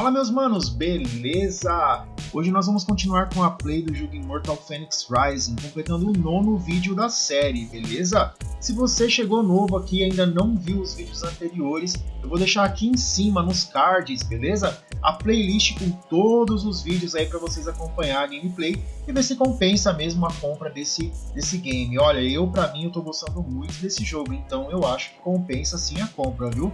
Fala meus manos, beleza? Hoje nós vamos continuar com a play do jogo Immortal Phoenix Rising, completando o nono vídeo da série, beleza? Se você chegou novo aqui e ainda não viu os vídeos anteriores, eu vou deixar aqui em cima nos cards, beleza? A playlist com todos os vídeos aí para vocês acompanhar a gameplay e ver se compensa mesmo a compra desse, desse game. Olha, eu para mim eu tô gostando muito desse jogo, então eu acho que compensa sim a compra, viu?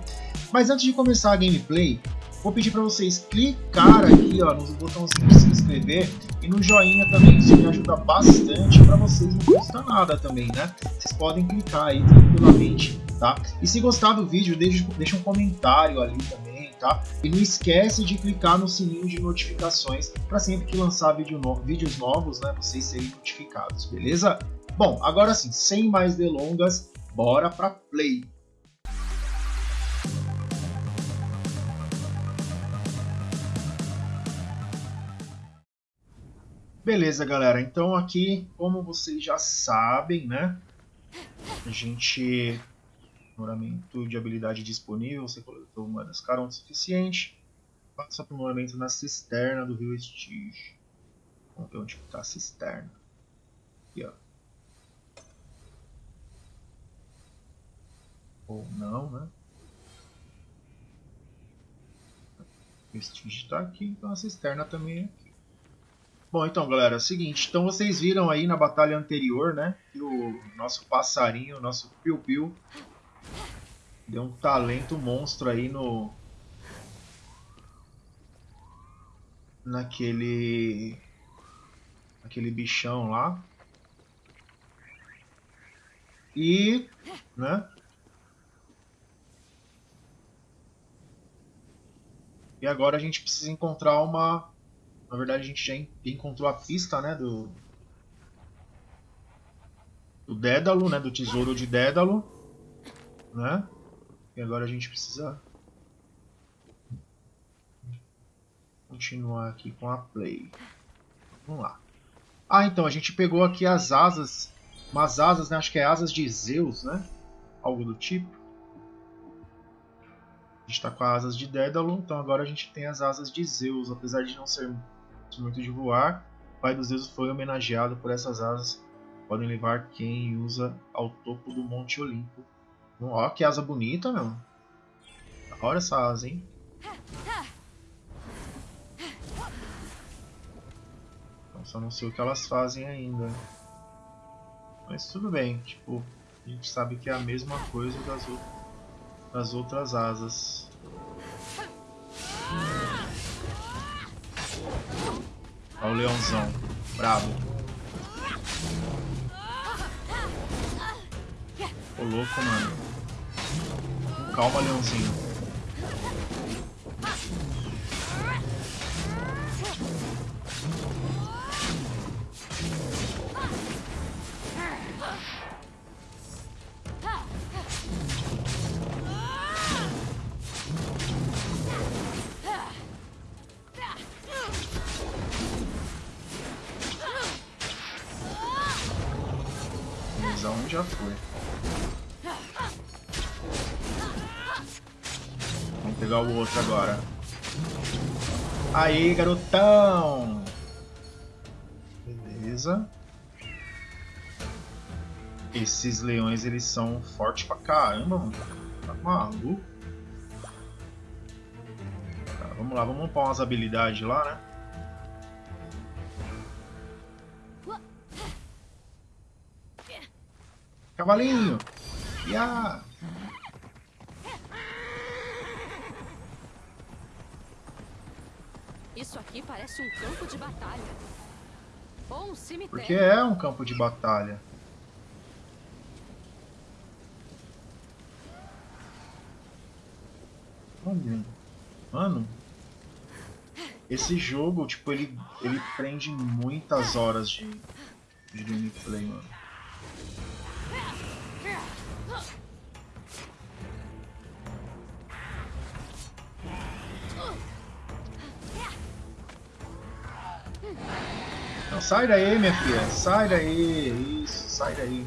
Mas antes de começar a gameplay, Vou pedir para vocês clicar aqui ó, no botãozinho de se inscrever e no joinha também, isso me ajuda bastante para vocês, não custa nada também, né? Vocês podem clicar aí tranquilamente, tá? E se gostar do vídeo, deixa, deixa um comentário ali também, tá? E não esquece de clicar no sininho de notificações para sempre que lançar vídeo no, vídeos novos, né, vocês serem notificados, beleza? Bom, agora sim, sem mais delongas, bora para play! Beleza, galera. Então aqui, como vocês já sabem, né? A gente... Aprimoramento de habilidade disponível. Você coletou moedas caras o suficiente. Faça aprimoramento na cisterna do rio Estige. Vamos ver onde está a cisterna. Aqui, ó. Ou não, né? O Estige está aqui, então a cisterna também é aqui. Bom, então, galera, é o seguinte. Então, vocês viram aí na batalha anterior, né? Que o nosso passarinho, o nosso Piu Piu, deu um talento monstro aí no... Naquele... Naquele bichão lá. E... Né? E agora a gente precisa encontrar uma na verdade, a gente já encontrou a pista, né, do, do Dédalo, né, do tesouro de Dédalo, né? E agora a gente precisa continuar aqui com a play. Vamos lá. Ah, então a gente pegou aqui as asas, umas asas, né? Acho que é asas de Zeus, né? Algo do tipo. A gente está com as asas de Dédalo, então agora a gente tem as asas de Zeus, apesar de não ser muito de voar, o pai dos deuses foi homenageado por essas asas. Podem levar quem usa ao topo do Monte Olimpo. Ó, que asa bonita, meu. Olha essa asa, hein? Só não sei o que elas fazem ainda. Mas tudo bem, tipo, a gente sabe que é a mesma coisa das, das outras asas. Olha o leãozão. Bravo. Ô louco, mano. Calma, leãozinho. Leões, eles são fortes pra caramba, mano. Tá maluco. Tá, vamos lá, vamos upar umas habilidades lá, né? Cavalinho! Ya! Isso aqui parece um campo de batalha. Ou um cemitério. Porque é um campo de batalha. Mano, esse jogo, tipo, ele, ele prende muitas horas de, de gameplay, mano. Não, sai daí, minha filha. Sai daí. Isso, sai daí.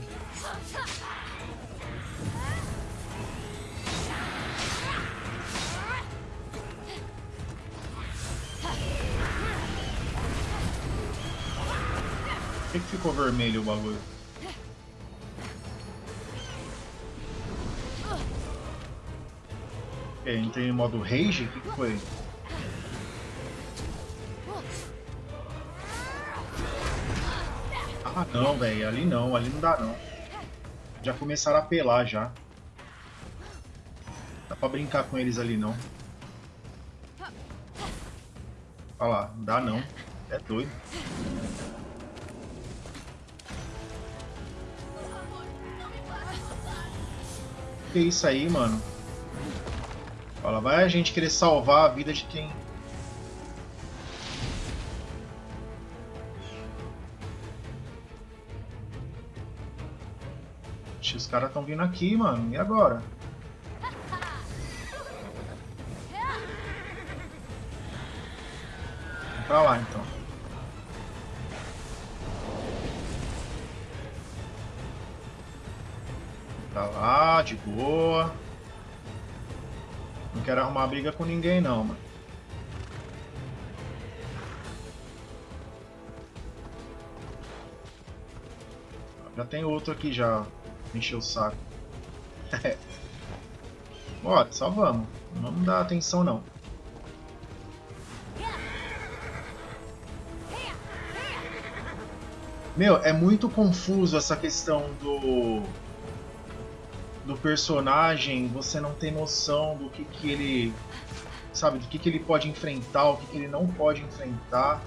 Por que, que ficou vermelho o bagulho? Ok, entrei em modo rage? O que, que foi? Ah não, velho, ali não, ali não dá não. Já começaram a apelar já. Dá pra brincar com eles ali não. Olha lá, não dá não. É doido. Que isso aí, mano? Fala, vai a gente querer salvar a vida de quem Os caras estão vindo aqui, mano. E agora? Vamos pra lá, então. De boa. Não quero arrumar briga com ninguém, não, mano. Já tem outro aqui já encher o saco. Bora, só vamos. Não dar atenção não. Meu, é muito confuso essa questão do do personagem, você não tem noção do que que ele sabe, do que que ele pode enfrentar, o que que ele não pode enfrentar.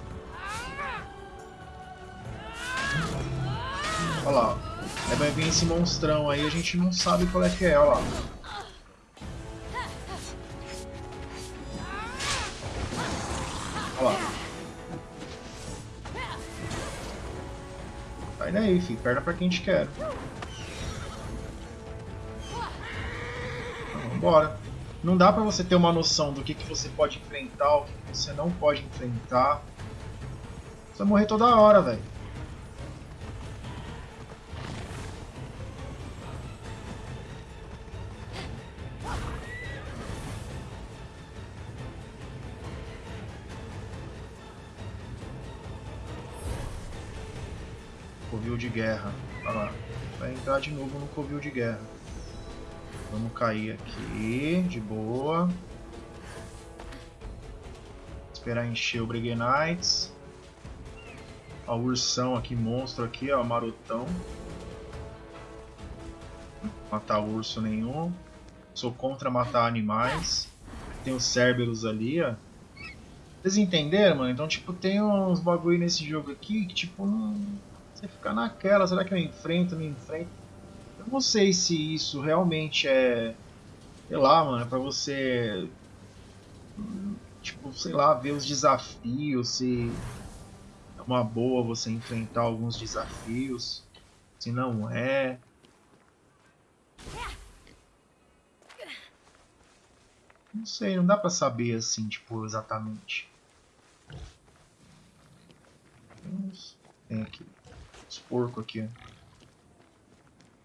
Olha lá, Aí vai vir esse monstrão aí, a gente não sabe qual é que é, ó lá. Olha lá. Sai daí, filho. Perna pra quem gente quer. Vambora. Não dá pra você ter uma noção do que, que você pode enfrentar, o que, você não pode enfrentar. Você vai morrer toda hora, velho. covil de guerra. Olha lá. Vai entrar de novo no covil de guerra. Vamos cair aqui, de boa. Esperar encher o Brigade Knights. Ó, ursão aqui, monstro aqui, ó, marotão. Não matar urso nenhum. Sou contra matar animais. Tem os Cerberus ali, ó. Vocês entenderam, mano? Então, tipo, tem uns bagulho nesse jogo aqui que, tipo, não você fica naquela, será que eu enfrento, não enfrento? Eu não sei se isso realmente é, sei lá, mano, é pra você, tipo, sei lá, ver os desafios, se é uma boa você enfrentar alguns desafios, se não é. Não sei, não dá pra saber assim, tipo, exatamente. Tem aqui. Os porcos aqui. Porco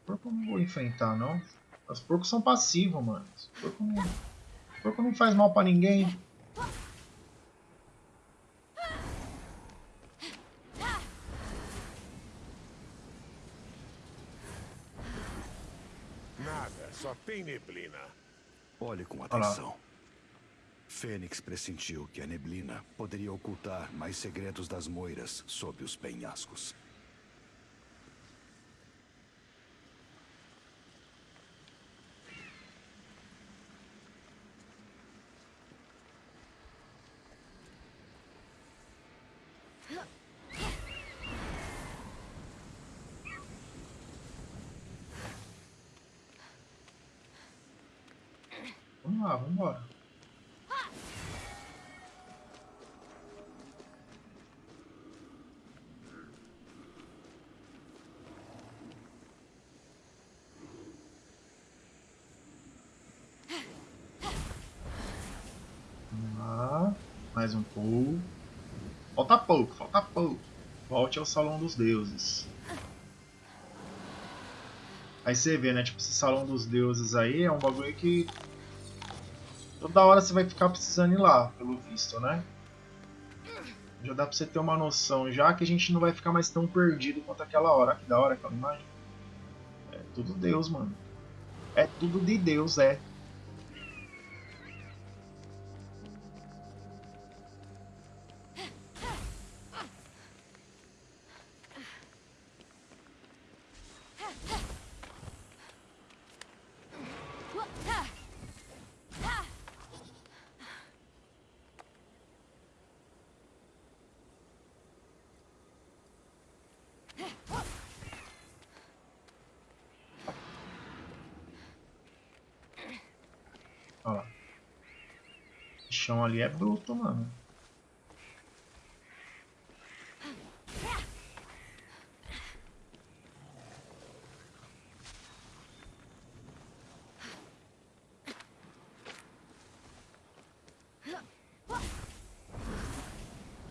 eu não vou enfrentar, não. Os porcos são passivos, mano. Os porco não, porco não faz mal pra ninguém. Nada, só tem neblina. Olhe com atenção. Fênix pressentiu que a neblina poderia ocultar mais segredos das moiras sob os penhascos. Vamos lá, vamos embora. Vamos lá. Mais um pouco. Falta pouco, falta pouco. Volte ao Salão dos Deuses. Aí você vê, né? Tipo, esse Salão dos Deuses aí é um bagulho que Toda hora você vai ficar precisando ir lá, pelo visto, né? Já dá pra você ter uma noção, já que a gente não vai ficar mais tão perdido quanto aquela hora. Que da hora aquela imagem. É tudo Deus, mano. É tudo de Deus, é. Chão ali é bruto, mano.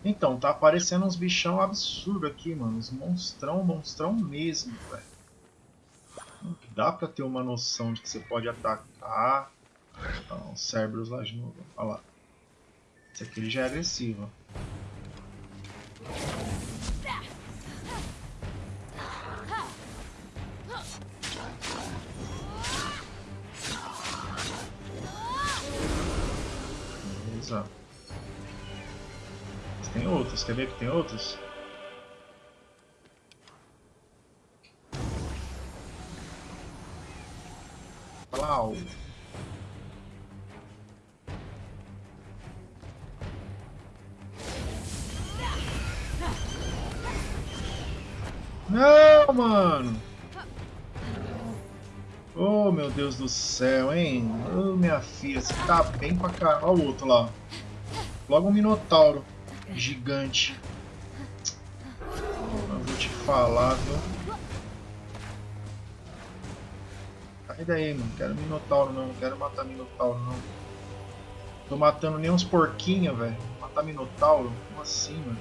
Então, tá aparecendo uns bichão absurdo aqui, mano. Uns monstrão, monstrão mesmo, velho. Dá pra ter uma noção de que você pode atacar. Então, Cerberus lá de novo. Olha lá. Esse aqui ele já é agressivo. Beleza. Mas tem outros, quer ver que tem outros? Plau. Mano. Oh, meu Deus do céu, hein? Oh, minha filha, você tá bem pra caralho. Olha o outro lá. Logo um Minotauro gigante. Eu vou te falar, viu? Sai daí, mano. Quero Minotauro não. Quero matar Minotauro não. Tô matando nem uns porquinhos, velho. Matar Minotauro? Como assim, mano?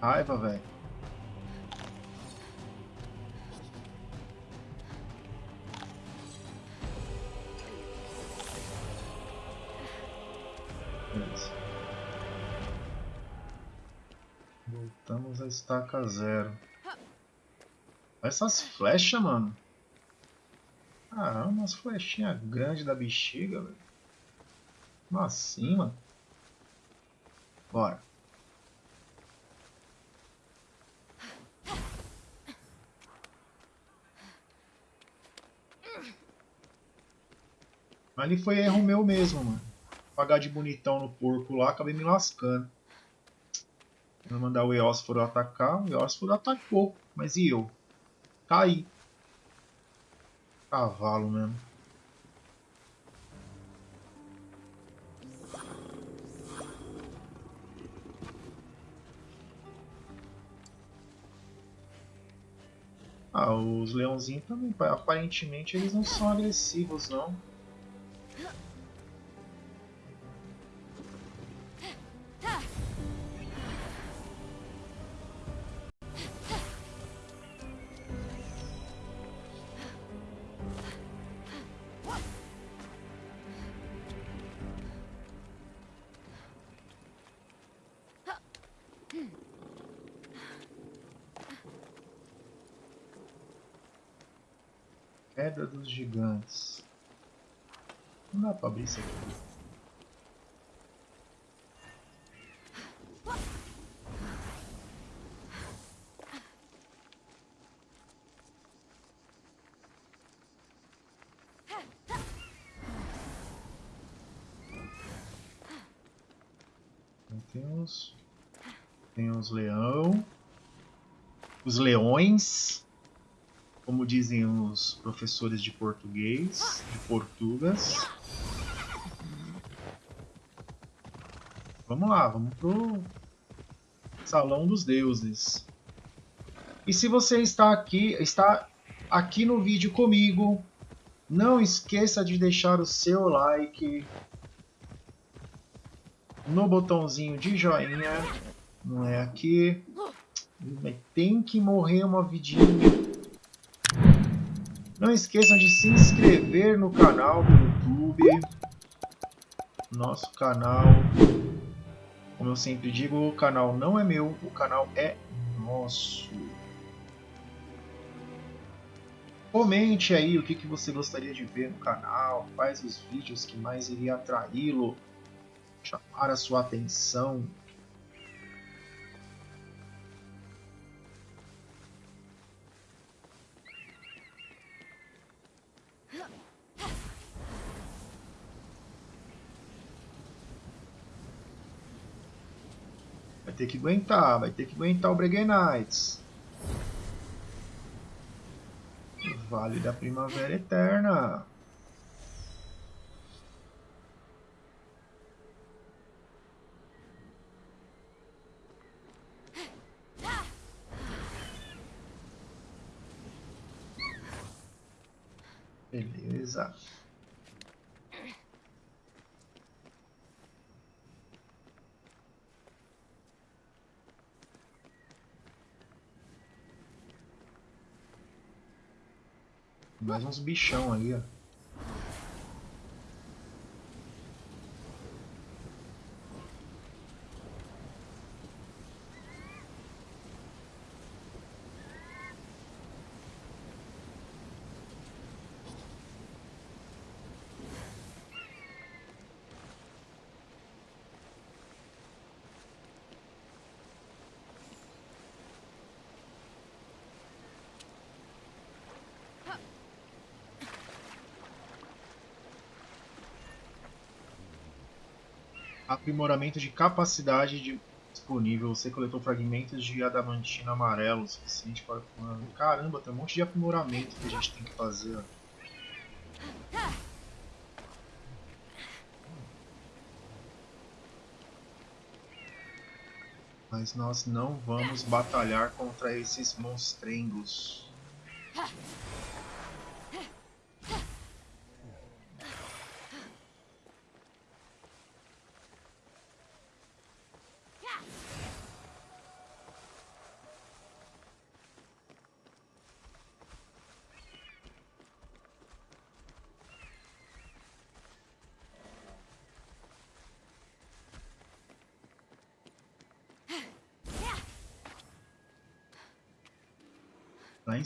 Raiva, velho. Beleza. Voltamos a estaca zero. Olha essas flechas, mano. Caramba, umas flechinhas grandes da bexiga, velho. Como assim, mano? Bora. Ali foi erro meu mesmo, mano. Pagar de bonitão no porco lá, acabei me lascando. Vou mandar o Eósforo atacar, o Eósforo atacou, mas e eu? Caí. Cavalo mesmo. Ah, os leãozinhos também, aparentemente eles não são agressivos não. Queda dos Gigantes. Não dá pra abrir isso aqui. Tem os leão, os leões, como dizem os professores de português, de Portugas. Vamos lá, vamos pro Salão dos Deuses. E se você está aqui, está aqui no vídeo comigo, não esqueça de deixar o seu like no botãozinho de joinha, não é aqui. Tem que morrer uma vidinha Não esqueçam de se inscrever no canal do YouTube. Nosso canal, como eu sempre digo, o canal não é meu, o canal é nosso. Comente aí o que, que você gostaria de ver no canal, quais os vídeos que mais iria atraí-lo, chamar a sua atenção. Ter que aguentar, vai ter que aguentar o Breguet Knights. Vale da Primavera Eterna. Beleza. Mais uns bichão ali, ó. Aprimoramento de capacidade de disponível. Você coletou fragmentos de adamantina amarelo o suficiente para. Caramba, tem um monte de aprimoramento que a gente tem que fazer. Mas nós não vamos batalhar contra esses monstrengos.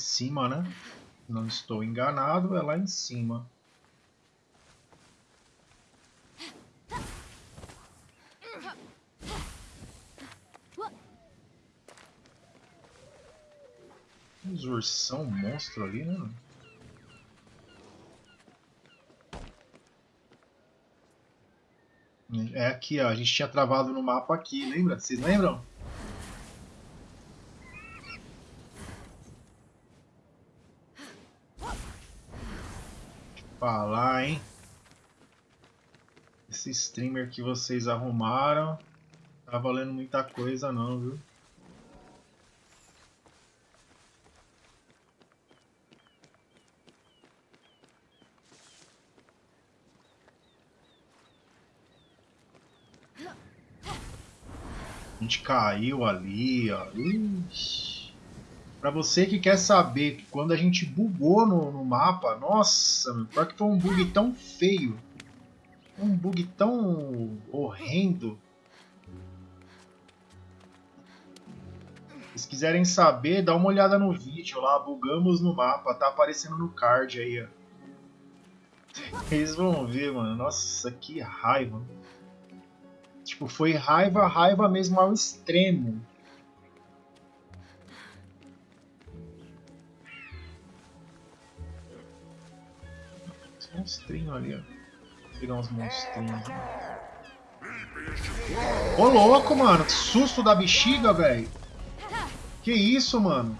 Cima, né? Não estou enganado, é lá em cima. Uns ursão monstro ali, né? É aqui, ó. A gente tinha travado no mapa aqui, lembra? Vocês lembram? Falar, hein? Esse streamer que vocês arrumaram tá valendo muita coisa não, viu? A gente caiu ali, ó. Ixi. Pra você que quer saber quando a gente bugou no, no mapa, nossa, pior que foi um bug tão feio. Um bug tão horrendo. Se quiserem saber, dá uma olhada no vídeo lá, bugamos no mapa, tá aparecendo no card aí, ó. Vocês vão ver, mano. Nossa, que raiva. Tipo, foi raiva, raiva mesmo ao extremo. Monstrinhos ali, ó. Vou pegar uns monstrinhos. Ô louco, mano, que susto da bexiga, velho. Que isso, mano?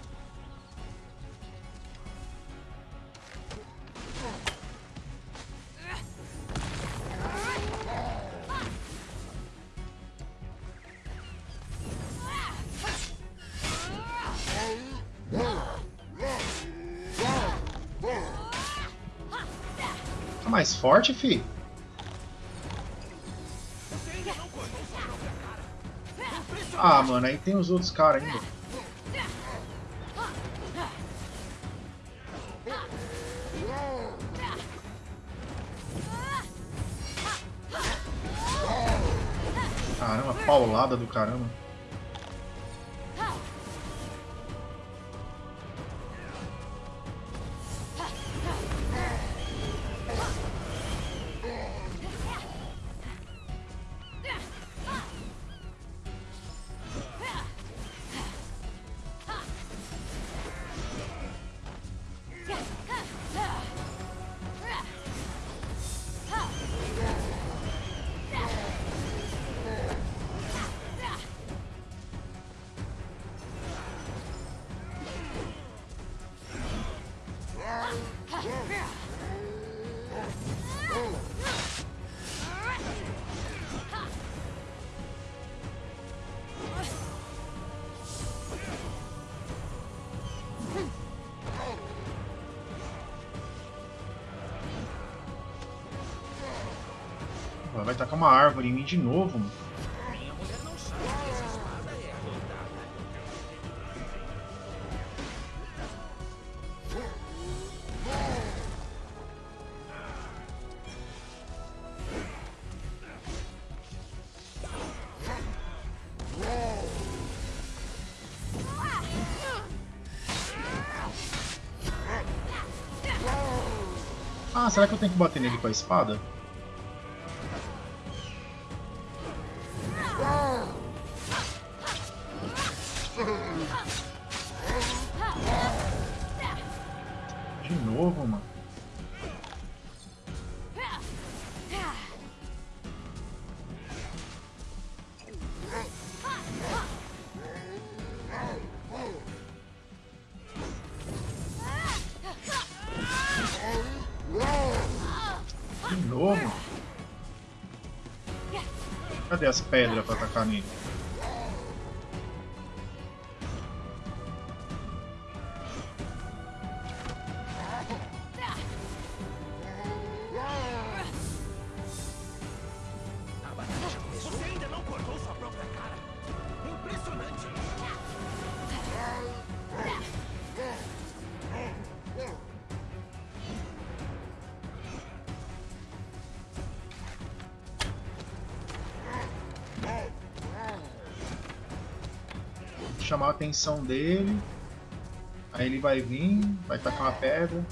forte, fi. Ah, mano, aí tem os outros caras ainda. Caramba, paulada do caramba. Ela vai tacar uma árvore em mim de novo, mano. Ah, será que eu tenho que bater nele com a espada? De novo? Cadê as pedras pra atacar nele? Atenção dele. Aí ele vai vir, vai tacar uma pedra.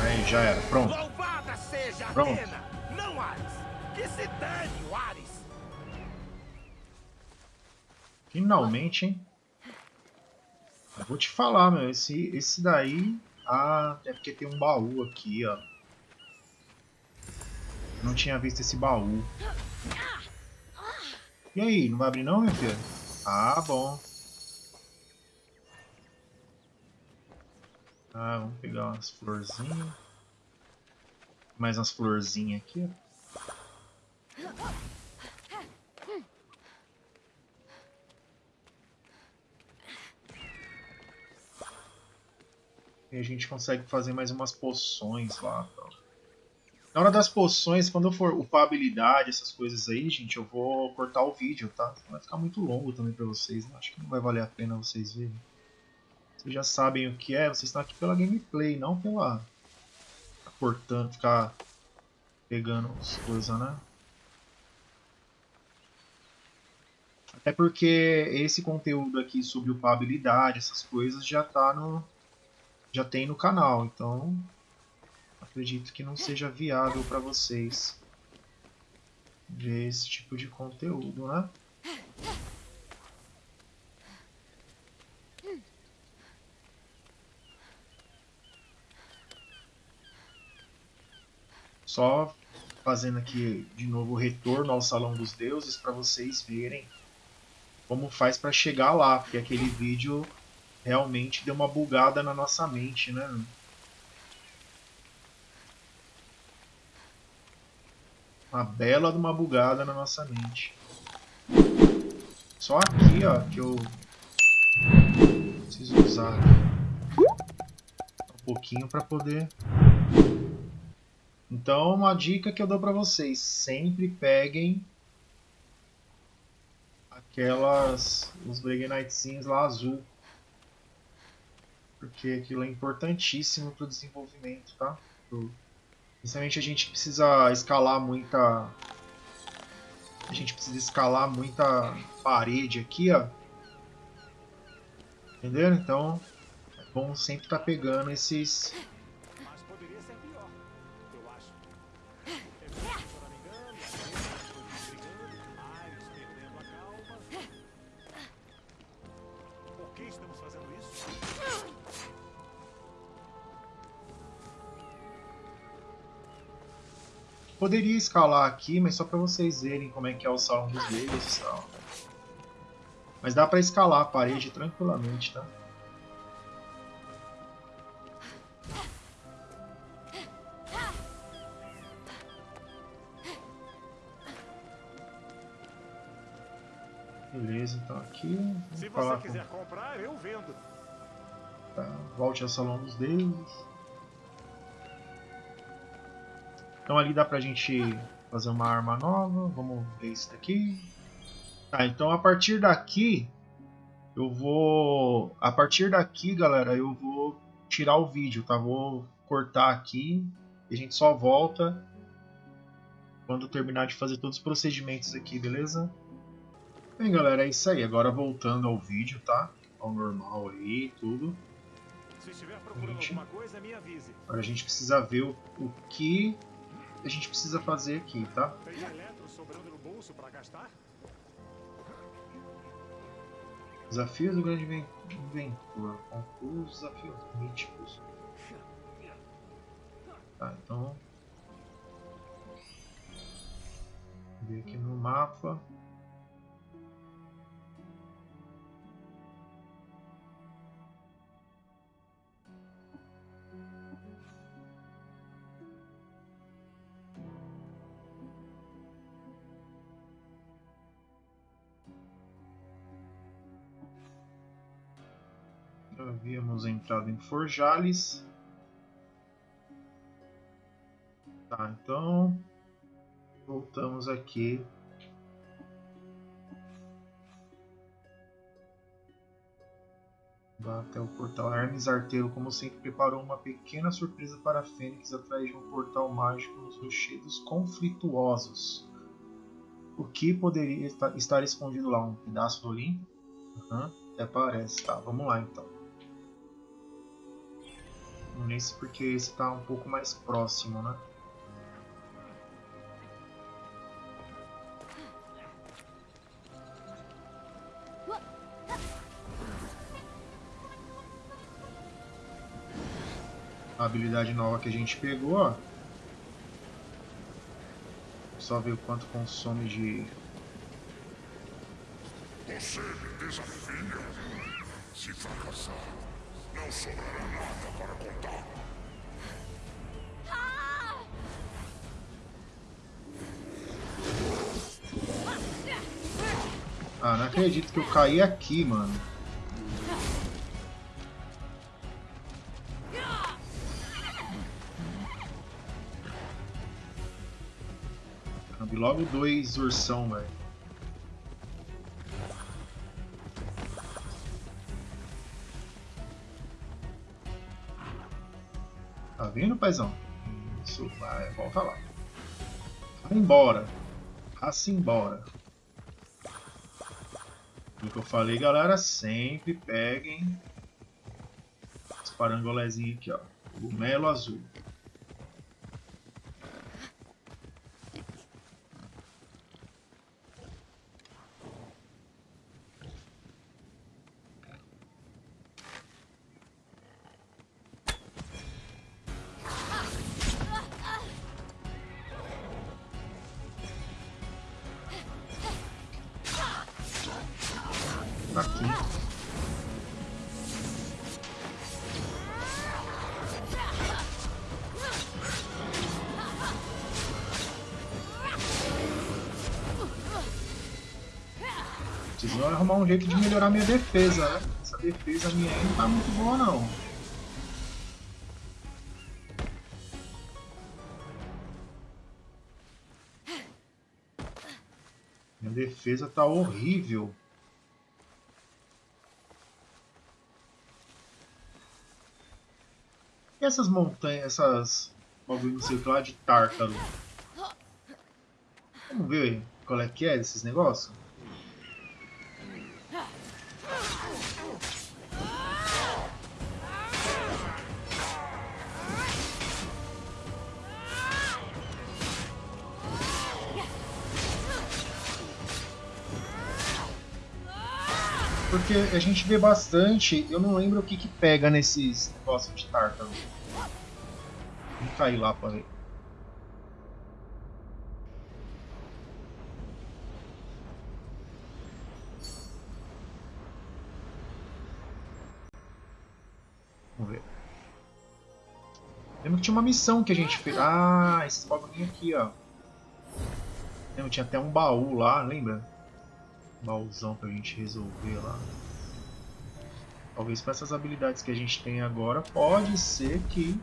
Aí, já era. Pronto. Louvada seja Pronto. Atena! Não Ares! Que se dane Ares! Finalmente, hein? Eu vou te falar, meu. Esse, esse daí. Ah, é porque tem um baú aqui, ó. Não tinha visto esse baú. E aí, não vai abrir não, meu filho? Ah, bom. Ah, vamos pegar umas florzinhas. Mais umas florzinhas aqui. E a gente consegue fazer mais umas poções lá. Tal. Na hora das poções, quando eu for upar habilidade, essas coisas aí, gente, eu vou cortar o vídeo, tá? Vai ficar muito longo também pra vocês, né? Acho que não vai valer a pena vocês verem. Vocês já sabem o que é, vocês estão aqui pela gameplay, não pela... Ficar cortando, ficar pegando as coisas, né? Até porque esse conteúdo aqui sobre upar habilidade, essas coisas, já tá no... Já tem no canal, então acredito que não seja viável para vocês ver esse tipo de conteúdo, né? Só fazendo aqui de novo o retorno ao Salão dos Deuses para vocês verem como faz para chegar lá, porque aquele vídeo realmente deu uma bugada na nossa mente, né? Uma bela de uma bugada na nossa mente. Só aqui, ó, que eu preciso usar um pouquinho para poder. Então, uma dica que eu dou para vocês: sempre peguem aquelas os Breguenitezinhos lá azul, porque aquilo é importantíssimo para o desenvolvimento, tá? Pro Principalmente a gente precisa escalar muita... A gente precisa escalar muita parede aqui, ó. Entenderam? Então, é bom sempre estar tá pegando esses... Poderia escalar aqui, mas só para vocês verem como é que é o salão dos deuses e tal. Mas dá para escalar a parede tranquilamente, tá? Beleza, então aqui. Se você quiser com... comprar, eu vendo. Tá, volte ao salão dos deuses. Então ali dá pra gente fazer uma arma nova. Vamos ver isso daqui. Tá, então a partir daqui eu vou... A partir daqui, galera, eu vou tirar o vídeo, tá? Vou cortar aqui e a gente só volta quando terminar de fazer todos os procedimentos aqui, beleza? Bem, galera, é isso aí. Agora voltando ao vídeo, tá? Ao normal aí, tudo. Se estiver procurando gente... alguma coisa, me avise. Agora a gente precisa ver o, o que a gente precisa fazer aqui, tá? Tem eletro sobrando no bolso para gastar? Desafios do grande inventor. Conclua os desafios míticos. Tá, então... Ver aqui no mapa. Havíamos entrado em Forjales. Tá, então voltamos aqui. Vá até o portal. Hermes Arteiro, como sempre, preparou uma pequena surpresa para Fênix atrás de um portal mágico nos rochedos conflituosos. O que poderia estar escondido lá? Um pedaço do Olimpo? Uhum, até parece. Tá, vamos lá então nesse porque esse está um pouco mais próximo, né? A habilidade nova que a gente pegou, ó. Só ver o quanto consome de... Você me desafia. Se fracassar, não sobrará nada para contar. Ah, não acredito que eu caí aqui, mano. Logo dois ursão, velho. Paizão? Isso, vai, volta lá. Vai embora. Raça embora. O que eu falei, galera, sempre peguem os parangolezinhos aqui, ó. O melo azul. aqui. Preciso arrumar um jeito de melhorar minha defesa, né? Essa defesa minha aí não tá muito boa não. Minha defesa tá horrível. Essas montanhas, essas bagulho não sei lá de tártaro? Vamos ver qual é que é desses negócios? Porque a gente vê bastante, eu não lembro o que que pega nesses negócios de tártaro. Vamos cair lá pra ver. Vamos ver. Lembra que tinha uma missão que a gente fez. Ah, esses bagulhinhos aqui, ó. Lembra, tinha até um baú lá, lembra? Um baúzão pra gente resolver lá. Talvez com essas habilidades que a gente tem agora, pode ser que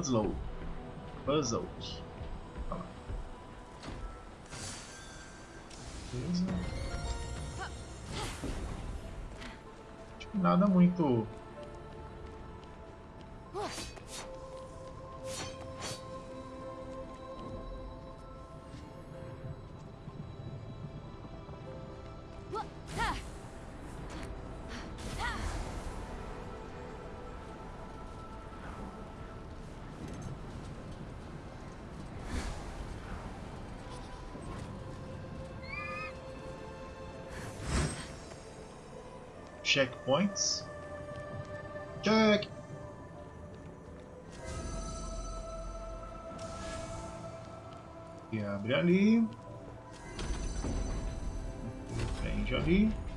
puzzle, puzzles. Beleza. Tipo, nada muito checkpoints. Check! E abre ali. Prende ali.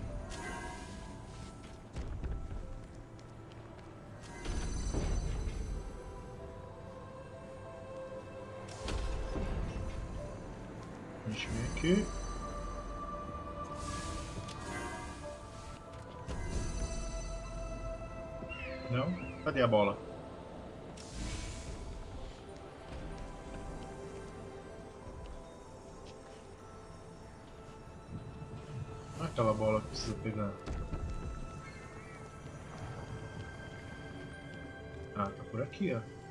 A bola? Olha aquela bola que precisa pegar. Ah, tá por aqui, ó.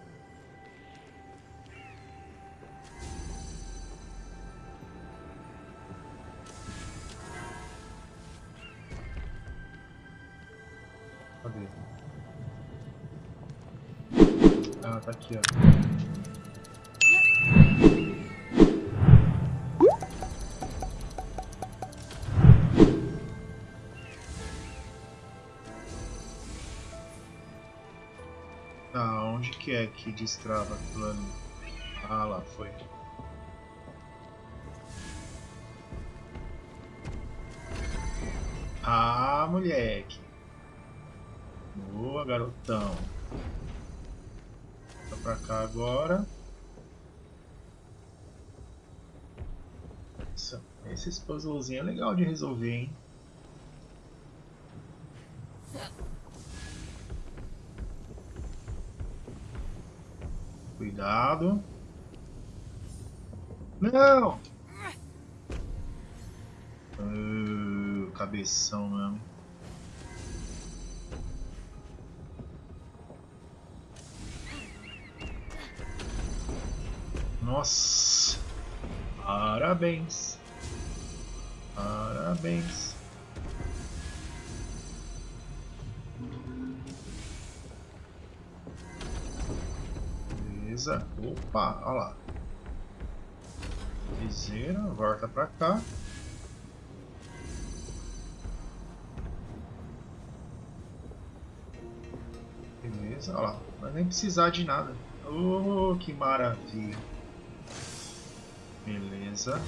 Tá aqui, ó. Tá, onde que é que destrava ali? Ah, lá, foi. Ah, moleque. Boa, garotão. Pra cá agora. Nossa, esses puzzlezinhos é legal de resolver, hein? Cuidado. Não! Uh, cabeção mesmo. Nossa! Parabéns! Parabéns! Beleza. Opa, olha lá. Viseira, volta pra cá. Beleza, olha lá. Vai nem precisar de nada. Oh, que maravilha. Beleza.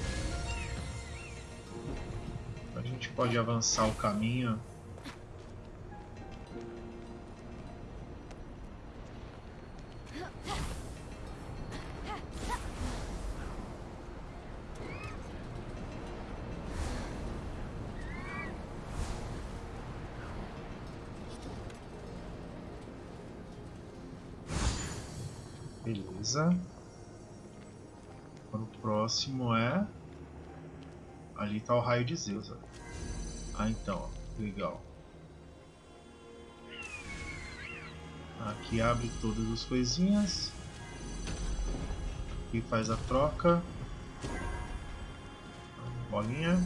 A gente pode avançar o caminho. Beleza. Próximo é... Ali tá o raio de Zeus. Ó. Ah, então, ó. legal. Aqui abre todas as coisinhas. Aqui faz a troca. Bolinha.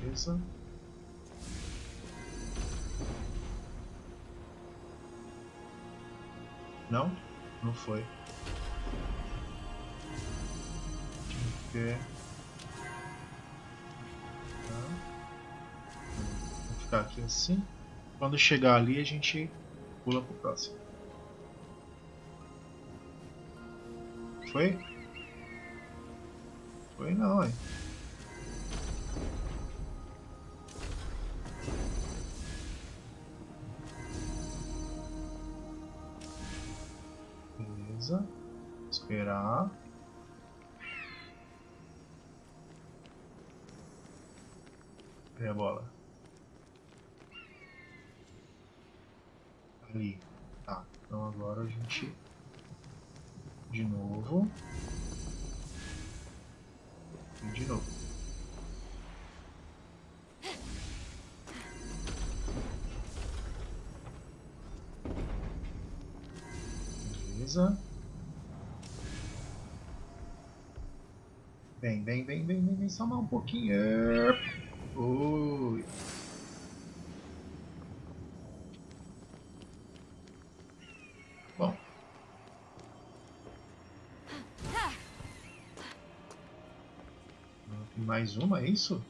Beleza. Não? Não foi. Deixa Tá. Vou ficar aqui assim. Quando chegar ali, a gente pula pro próximo. Foi? Foi não, hein? Ali. Tá. Então agora a gente... De novo. E de novo. Beleza. Vem, vem, vem, vem, vem, vem, só mais um pouquinho. Ui. Mais uma, é isso?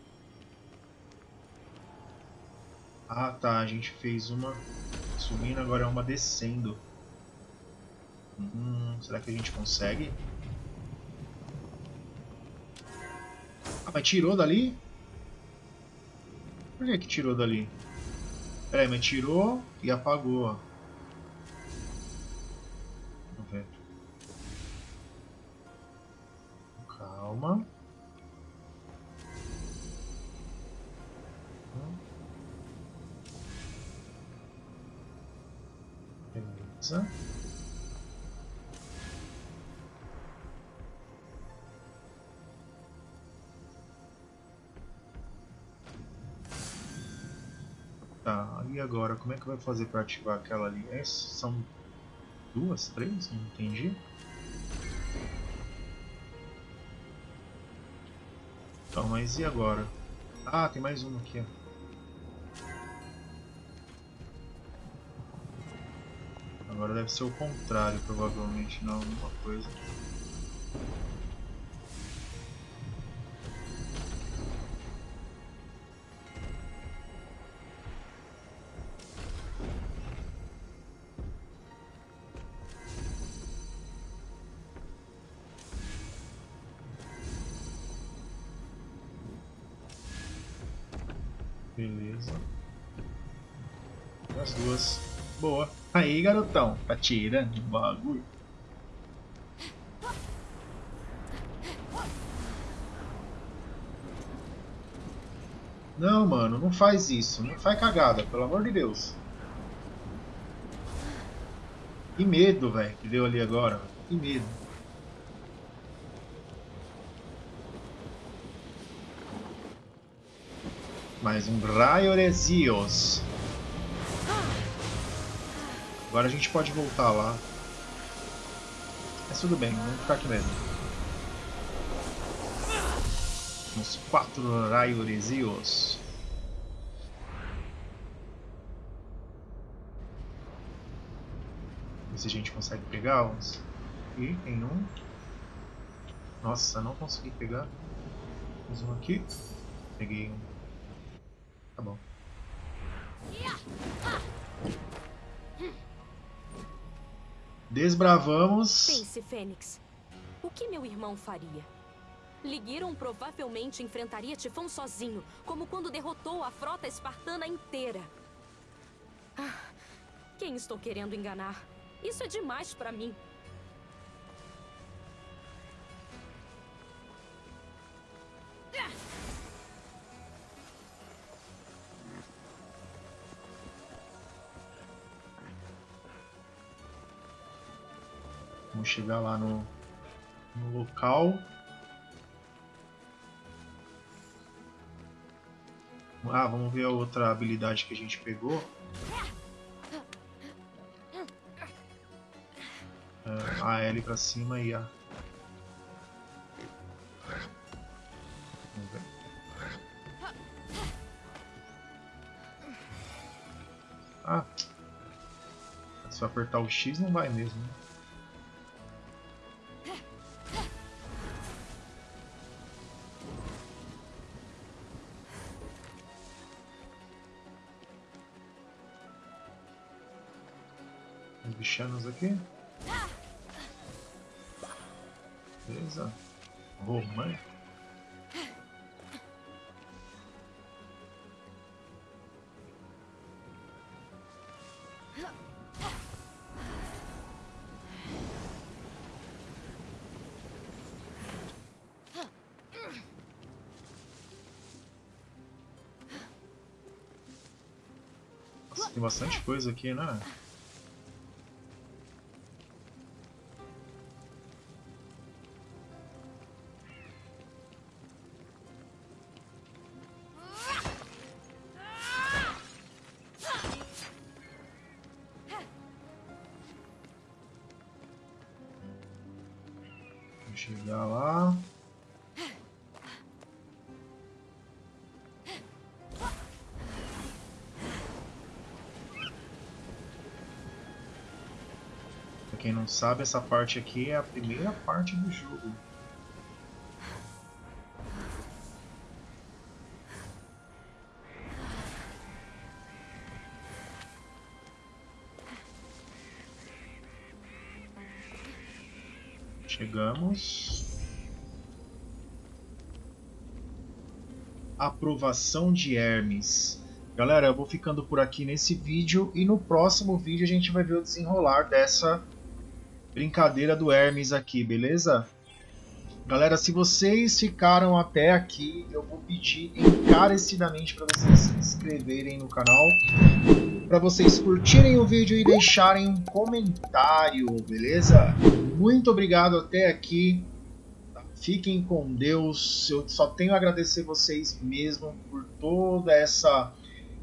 Ah tá, a gente fez uma subindo, agora é uma descendo. Hum, será que a gente consegue? Ah, mas tirou dali? Por que que tirou dali? Peraí, mas tirou e apagou. Vamos Tá, e agora? Como é que vai fazer para ativar aquela ali? É, são duas, três? Não entendi. Então, mas e agora? Ah, tem mais uma aqui, ó. Agora deve ser o contrário, provavelmente, não alguma coisa. Garotão. Tá tirando o bagulho. Não, mano, não faz isso. Não faz cagada, pelo amor de Deus. Que medo, velho, que deu ali agora. Que medo. Mais um raio Eresios. Agora a gente pode voltar lá. Mas tudo bem, vamos ficar aqui mesmo. Uns quatro raio Eresios. Ver se a gente consegue pegar uns. Aqui tem um. Nossa, não consegui pegar. Mais um aqui. Peguei um. Tá bom. Desbravamos. Pense, Fênix. O que meu irmão faria? Ligiron provavelmente enfrentaria Tifão sozinho, como quando derrotou a frota espartana inteira. Ah, quem estou querendo enganar? Isso é demais pra mim. Chegar lá no, no local. Ah, vamos ver a outra habilidade que a gente pegou. É, a L pra cima e a... Vamos ver. Ah, se eu apertar o X não vai mesmo. Né? Aqui. Beleza. Romântico. tem bastante coisa aqui, né? Pra quem não sabe, essa parte aqui é a primeira parte do jogo. Chegamos. Aprovação de Hermes. Galera, eu vou ficando por aqui nesse vídeo e no próximo vídeo a gente vai ver o desenrolar dessa brincadeira do Hermes aqui, beleza? Galera, se vocês ficaram até aqui, eu vou pedir encarecidamente para vocês se inscreverem no canal, para vocês curtirem o vídeo e deixarem um comentário, beleza? Muito obrigado até aqui. Fiquem com Deus. Eu só tenho a agradecer vocês mesmo por toda essa,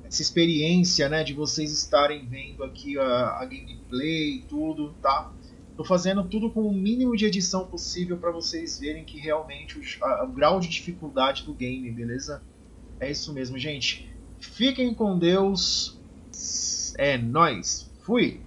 essa experiência, né, de vocês estarem vendo aqui a, a gameplay e tudo, tá? Tô fazendo tudo com o mínimo de edição possível para vocês verem que realmente o, a, o grau de dificuldade do game, beleza? É isso mesmo, gente. Fiquem com Deus. É nós. Fui.